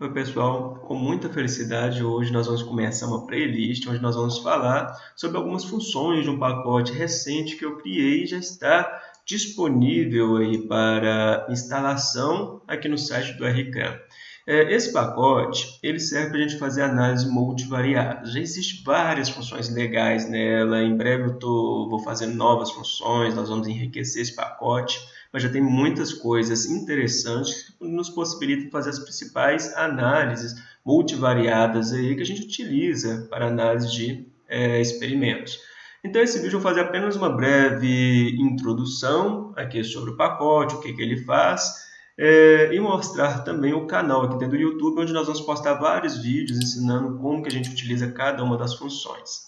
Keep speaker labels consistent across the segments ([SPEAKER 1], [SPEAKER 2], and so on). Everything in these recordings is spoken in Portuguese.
[SPEAKER 1] Oi pessoal, com muita felicidade hoje nós vamos começar uma playlist onde nós vamos falar sobre algumas funções de um pacote recente que eu criei e já está disponível aí para instalação aqui no site do RCAM. É, esse pacote ele serve para a gente fazer análise multivariada. Já existem várias funções legais nela, em breve eu tô, vou fazer novas funções, nós vamos enriquecer esse pacote mas já tem muitas coisas interessantes que nos possibilitam fazer as principais análises multivariadas aí que a gente utiliza para análise de é, experimentos. Então, esse vídeo eu vou fazer apenas uma breve introdução aqui sobre o pacote, o que, que ele faz, é, e mostrar também o canal aqui dentro do YouTube, onde nós vamos postar vários vídeos ensinando como que a gente utiliza cada uma das funções.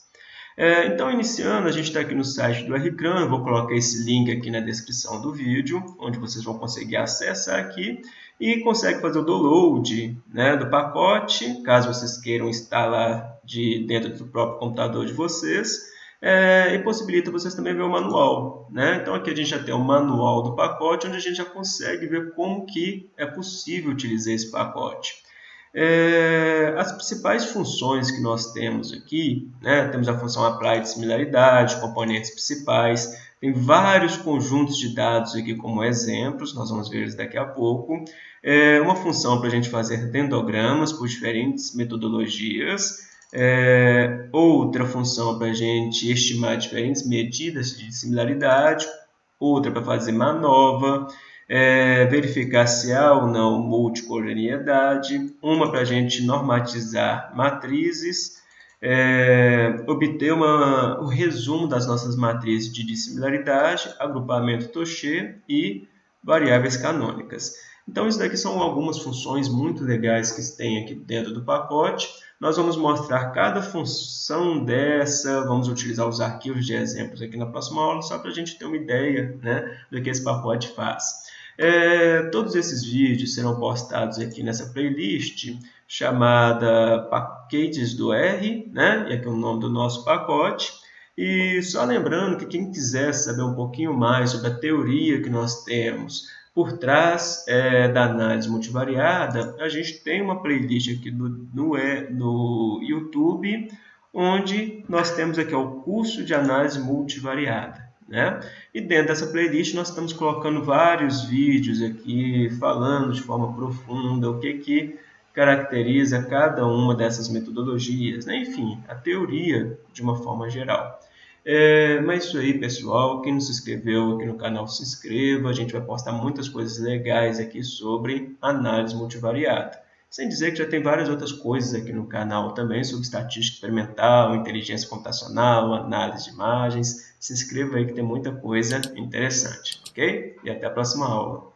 [SPEAKER 1] É, então, iniciando, a gente está aqui no site do RCRAM, vou colocar esse link aqui na descrição do vídeo, onde vocês vão conseguir acessar aqui e consegue fazer o download né, do pacote, caso vocês queiram instalar de dentro do próprio computador de vocês, é, e possibilita vocês também ver o manual. Né? Então aqui a gente já tem o manual do pacote, onde a gente já consegue ver como que é possível utilizar esse pacote. É, as principais funções que nós temos aqui, né, temos a função apply de similaridade, componentes principais, tem vários conjuntos de dados aqui como exemplos, nós vamos ver eles daqui a pouco. É uma função para a gente fazer dendogramas por diferentes metodologias. É, outra função para a gente estimar diferentes medidas de similaridade. Outra para fazer manova é, verificar se há ou não multicoloriedade, uma para a gente normatizar matrizes, é, obter uma, o resumo das nossas matrizes de dissimilaridade, agrupamento Touché e variáveis canônicas. Então, isso daqui são algumas funções muito legais que tem aqui dentro do pacote. Nós vamos mostrar cada função dessa, vamos utilizar os arquivos de exemplos aqui na próxima aula, só para a gente ter uma ideia né, do que esse pacote faz. É, todos esses vídeos serão postados aqui nessa playlist chamada Paquetes do R, né? e aqui é o nome do nosso pacote. E só lembrando que quem quiser saber um pouquinho mais sobre a teoria que nós temos por trás é, da análise multivariada, a gente tem uma playlist aqui no, no, no YouTube, onde nós temos aqui o curso de análise multivariada. Né? E dentro dessa playlist nós estamos colocando vários vídeos aqui falando de forma profunda o que, que caracteriza cada uma dessas metodologias, né? enfim, a teoria de uma forma geral. É, mas isso aí, pessoal. Quem não se inscreveu aqui no canal, se inscreva. A gente vai postar muitas coisas legais aqui sobre análise multivariada. Sem dizer que já tem várias outras coisas aqui no canal também sobre estatística experimental, inteligência computacional, análise de imagens. Se inscreva aí que tem muita coisa interessante, ok? E até a próxima aula.